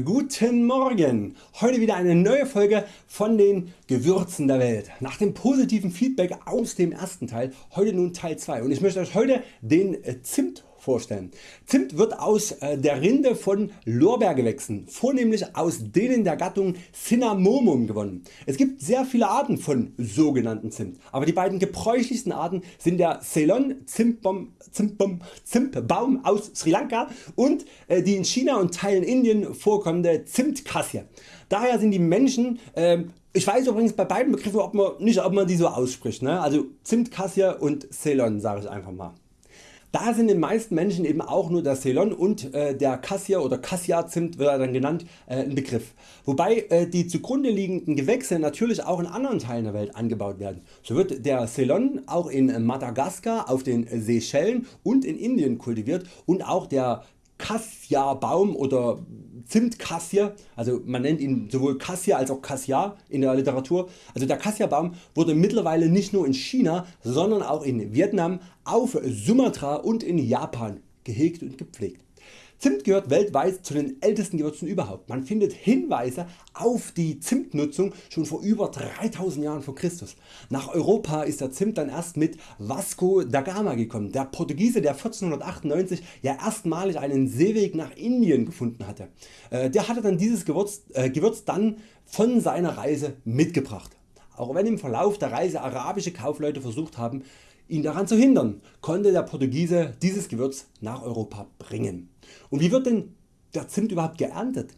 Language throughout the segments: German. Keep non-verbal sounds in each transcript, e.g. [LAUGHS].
Guten Morgen! Heute wieder eine neue Folge von den Gewürzen der Welt. Nach dem positiven Feedback aus dem ersten Teil heute nun Teil 2 und ich möchte Euch heute den Zimt vorstellen. Zimt wird aus äh, der Rinde von Lorbeergewächsen, vornehmlich aus denen der Gattung Cinnamomum gewonnen. Es gibt sehr viele Arten von sogenannten Zimt, aber die beiden gebräuchlichsten Arten sind der Ceylon Zimtbaum, Zimtbaum, aus Sri Lanka und äh, die in China und Teilen Indien vorkommende Zimtkasse. Daher sind die Menschen äh, ich weiß übrigens bei beiden Begriffen ob man, nicht ob man die so ausspricht. Ne? Also Zimtkasse und Ceylon sage ich einfach mal. Da sind den meisten Menschen eben auch nur der Ceylon und äh, der Cassia oder Cassia Zimt wird er dann genannt äh, ein Begriff. Wobei äh, die zugrunde liegenden Gewächse natürlich auch in anderen Teilen der Welt angebaut werden. So wird der Ceylon auch in Madagaskar, auf den Seychellen und in Indien kultiviert und auch der Cassia Baum oder Zimtkassie, also man nennt ihn sowohl Cassia als auch Cassia in der Literatur. Also der Cassia Baum wurde mittlerweile nicht nur in China, sondern auch in Vietnam, auf Sumatra und in Japan gehegt und gepflegt. Zimt gehört weltweit zu den ältesten Gewürzen überhaupt. Man findet Hinweise auf die Zimtnutzung schon vor über 3000 Jahren vor Christus. Nach Europa ist der Zimt dann erst mit Vasco da Gama gekommen, der Portugiese der 1498 ja erstmalig einen Seeweg nach Indien gefunden hatte. Äh, der hatte dann dieses Gewürz, äh, Gewürz dann von seiner Reise mitgebracht. Auch wenn im Verlauf der Reise arabische Kaufleute versucht haben ihn daran zu hindern, konnte der Portugiese dieses Gewürz nach Europa bringen. Und wie wird denn der Zimt überhaupt geerntet?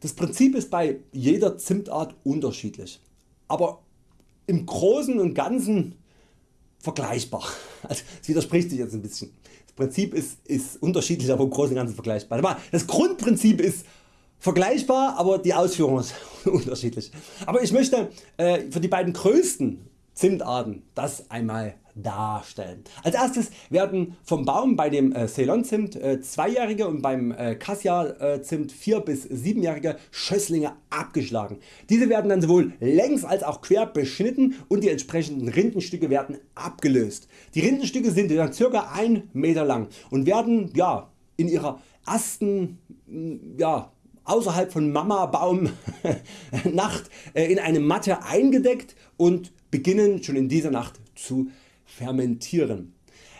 Das Prinzip ist bei jeder Zimtart unterschiedlich, aber im Großen und Ganzen vergleichbar. [LAUGHS] Also es widerspricht sich jetzt ein bisschen. Das Prinzip ist, ist unterschiedlich, aber im Großen und Ganzen vergleichbar. Das Grundprinzip ist vergleichbar, aber die Ausführung [LAUGHS] ist unterschiedlich. Aber ich möchte äh, für die beiden größten Zimtarten das einmal darstellen. Als erstes werden vom Baum bei dem äh, Ceylon Zimt äh, zweijährige und beim äh, Cassia Zimt 4 bis 7jährige Schösslinge abgeschlagen. Diese werden dann sowohl längs als auch quer beschnitten und die entsprechenden Rindenstücke werden abgelöst. Die Rindenstücke sind dann ca. 1 Meter lang und werden ja, in ihrer ersten ja, außerhalb von Mama Baum [LAUGHS] Nacht in eine Matte eingedeckt und beginnen schon in dieser Nacht zu fermentieren.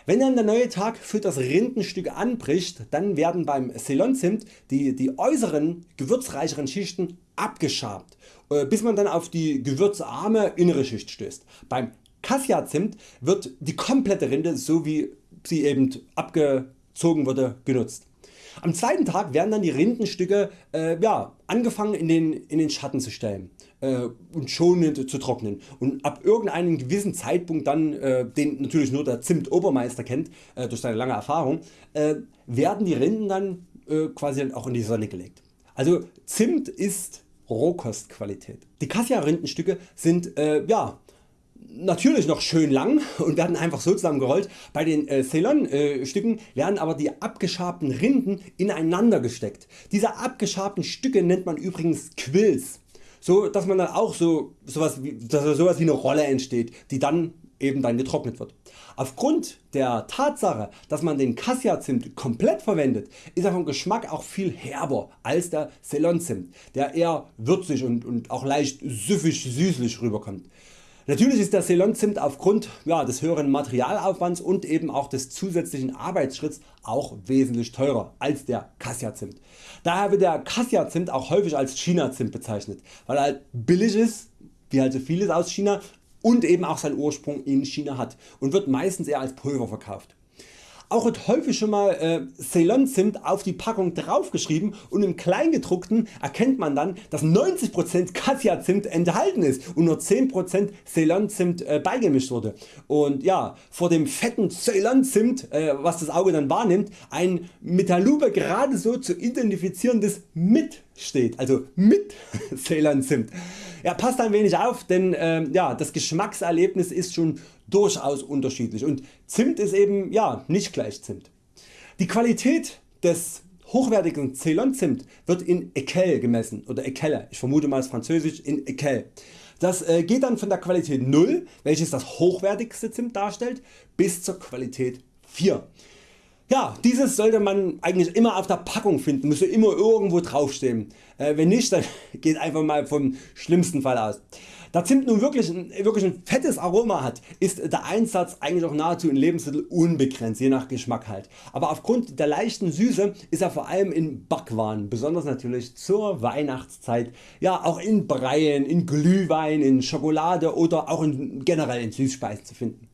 Wenn dann der neue Tag für das Rindenstück anbricht, dann werden beim Ceylon-Zimt die, die äußeren gewürzreicheren Schichten abgeschabt, äh, bis man dann auf die gewürzarme innere Schicht stößt. Beim Cassia Zimt wird die komplette Rinde so wie sie eben abgezogen wurde genutzt. Am zweiten Tag werden dann die Rindenstücke äh, ja, angefangen in den, in den Schatten zu stellen äh, und schonend zu trocknen und ab irgendeinem gewissen Zeitpunkt dann, äh, den natürlich nur der Zimt Obermeister kennt äh, durch seine lange Erfahrung, äh, werden die Rinden dann äh, quasi auch in die Sonne gelegt. Also Zimt ist Rohkostqualität. Die Cassia Rindenstücke sind ja natürlich noch schön lang und werden einfach so zusammengerollt. Bei den äh, Ceylon äh, Stücken werden aber die abgeschabten Rinden ineinander gesteckt. Diese abgeschabten Stücke nennt man übrigens Quills. So dass man dann auch so sowas wie, dass sowas wie eine Rolle entsteht, die dann eben dann getrocknet wird. Aufgrund der Tatsache dass man den Cassia Zimt komplett verwendet ist er vom Geschmack auch viel herber als der Ceylon Zimt der eher würzig und, und auch leicht süffig süßlich rüberkommt. Natürlich ist der Ceylon Zimt aufgrund ja, des höheren Materialaufwands und eben auch des zusätzlichen Arbeitsschritts auch wesentlich teurer als der Cassia Zimt. Daher wird der Cassia Zimt auch häufig als China Zimt bezeichnet, weil er halt billig ist, wie halt so vieles aus China und eben auch seinen Ursprung in China hat und wird meistens eher als Pulver verkauft. Auch wird häufig schon mal äh, Ceylon Zimt auf die Packung draufgeschrieben und im Kleingedruckten erkennt man dann dass 90% Cassia Zimt enthalten ist und nur 10% Ceylon Zimt äh, beigemischt wurde. Und ja, vor dem fetten Ceylon Zimt, äh, was das Auge dann wahrnimmt, ein mit der Lupe gerade so zu identifizierendes mit steht, also mit [LAUGHS] Ceylon Zimt. Ja, passt ein wenig auf, denn äh, ja, das Geschmackserlebnis ist schon durchaus unterschiedlich und Zimt ist eben ja, nicht gleich Zimt. Die Qualität des hochwertigen Ceylon Zimt wird in Ekel gemessen oder Ekelle, ich vermute mal französisch in Ekel. Das äh, geht dann von der Qualität 0, welches das hochwertigste Zimt darstellt, bis zur Qualität 4. Ja, dieses sollte man eigentlich immer auf der Packung finden, müsste immer irgendwo draufstehen. Äh, wenn nicht, dann [LAUGHS] geht einfach mal vom schlimmsten Fall aus. Da Zimt nun wirklich ein, wirklich ein fettes Aroma hat, ist der Einsatz eigentlich auch nahezu in Lebensmitteln unbegrenzt, je nach Geschmack halt. Aber aufgrund der leichten Süße ist er vor allem in Backwaren, besonders natürlich zur Weihnachtszeit, ja auch in Breien, in Glühwein, in Schokolade oder auch in, generell in Süßspeisen zu finden.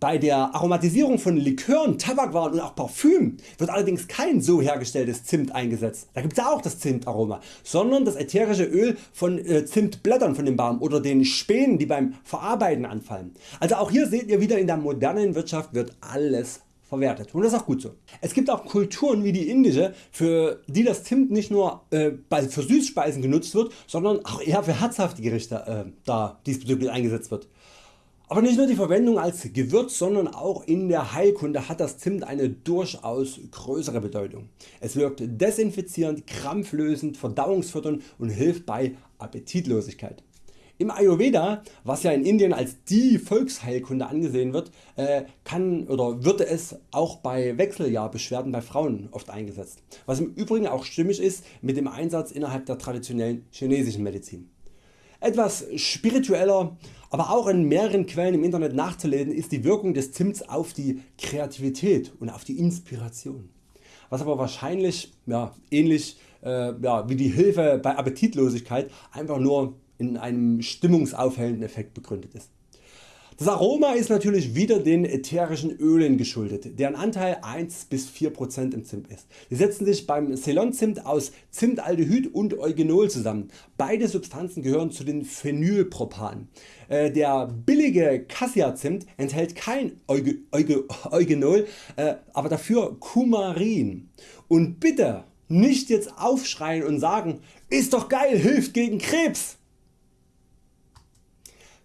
Bei der Aromatisierung von Likören, Tabakwaren und auch Parfüm wird allerdings kein so hergestelltes Zimt eingesetzt, da gibt es auch das Zimtaroma, sondern das ätherische Öl von äh, Zimtblättern von dem Baum oder den Spänen die beim Verarbeiten anfallen. Also auch hier seht ihr wieder in der modernen Wirtschaft wird alles verwertet und das ist auch gut so. Es gibt auch Kulturen wie die indische für die das Zimt nicht nur äh, für Süßspeisen genutzt wird, sondern auch eher für herzhafte Gerichte äh, da diesbezüglich eingesetzt wird. Aber nicht nur die Verwendung als Gewürz, sondern auch in der Heilkunde hat das Zimt eine durchaus größere Bedeutung. Es wirkt desinfizierend, krampflösend, verdauungsfördernd und hilft bei Appetitlosigkeit. Im Ayurveda, was ja in Indien als die Volksheilkunde angesehen wird, äh, kann oder wird es auch bei Wechseljahrbeschwerden bei Frauen oft eingesetzt, was im Übrigen auch stimmig ist mit dem Einsatz innerhalb der traditionellen chinesischen Medizin. Etwas spiritueller, aber auch in mehreren Quellen im Internet nachzulesen ist die Wirkung des Zimts auf die Kreativität und auf die Inspiration. Was aber wahrscheinlich ja, ähnlich äh, ja, wie die Hilfe bei Appetitlosigkeit einfach nur in einem stimmungsaufhellenden Effekt begründet ist. Das Aroma ist natürlich wieder den ätherischen Ölen geschuldet, deren Anteil 1 bis 4% im Zimt ist. Sie setzen sich beim Ceylon-Zimt aus Zimtaldehyd und Eugenol zusammen. Beide Substanzen gehören zu den Phenylpropanen. Äh, der billige Cassia Zimt enthält kein Euge, Euge, Eugenol, äh, aber dafür Kumarin. Und bitte nicht jetzt aufschreien und sagen, ist doch geil, hilft gegen Krebs.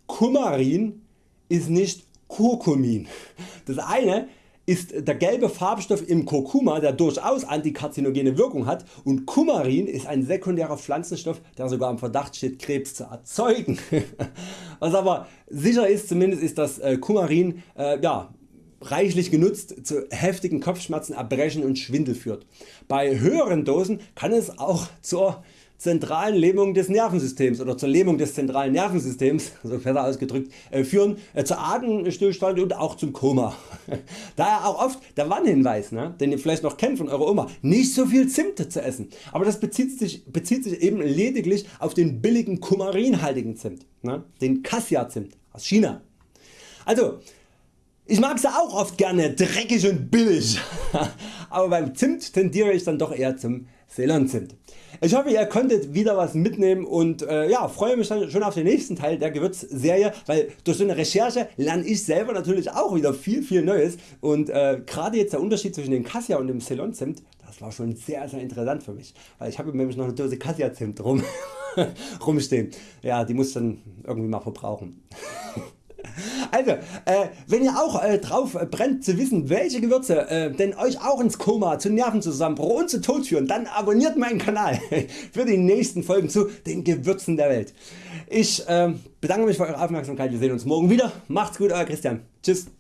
Kumarin ist nicht Kurkumin. Das eine ist der gelbe Farbstoff im Kurkuma der durchaus antikarzinogen Wirkung hat und Kumarin ist ein sekundärer Pflanzenstoff der sogar im Verdacht steht Krebs zu erzeugen. [LAUGHS] Was aber sicher ist zumindest ist dass äh, Kumarin äh, ja, reichlich genutzt zu heftigen Kopfschmerzen, Erbrechen und Schwindel führt. Bei höheren Dosen kann es auch zur zentralen Lähmung des Nervensystems oder zur Lähmung des zentralen Nervensystems [LAUGHS] so besser ausgedrückt, äh, führen äh, zu Atemstillstand und auch zum Koma. [LAUGHS] Daher auch oft der Warnhinweis, ne, den ihr vielleicht noch kennt von eurer Oma, nicht so viel Zimt zu essen. Aber das bezieht sich, bezieht sich eben lediglich auf den billigen kumarinhaltigen Zimt, ne, den Cassia Zimt aus China. Also ich mag sie auch oft gerne dreckig und billig, [LAUGHS] aber beim Zimt tendiere ich dann doch eher zum Ceylon Zimt. Ich hoffe ihr konntet wieder was mitnehmen und äh, ja, freue mich dann schon auf den nächsten Teil der Gewürzserie, weil durch so eine Recherche lerne ich selber natürlich auch wieder viel viel Neues und äh, gerade jetzt der Unterschied zwischen dem Cassia und dem Ceylon Zimt, das war schon sehr sehr interessant für mich, weil ich habe nämlich noch eine Dose Cassia Zimt rum, [LAUGHS] rumstehen. Ja, die muss dann irgendwie mal verbrauchen. [LAUGHS] Also, äh, wenn ihr auch äh, drauf brennt zu wissen welche Gewürze äh, denn Euch auch ins Koma, zu Nervenzusammenbruch und zu Tod führen, dann abonniert meinen Kanal [LAUGHS] für die nächsten Folgen zu den Gewürzen der Welt. Ich ähm, bedanke mich für Eure Aufmerksamkeit, wir sehen uns morgen wieder. Macht's gut Euer Christian. Tschüss.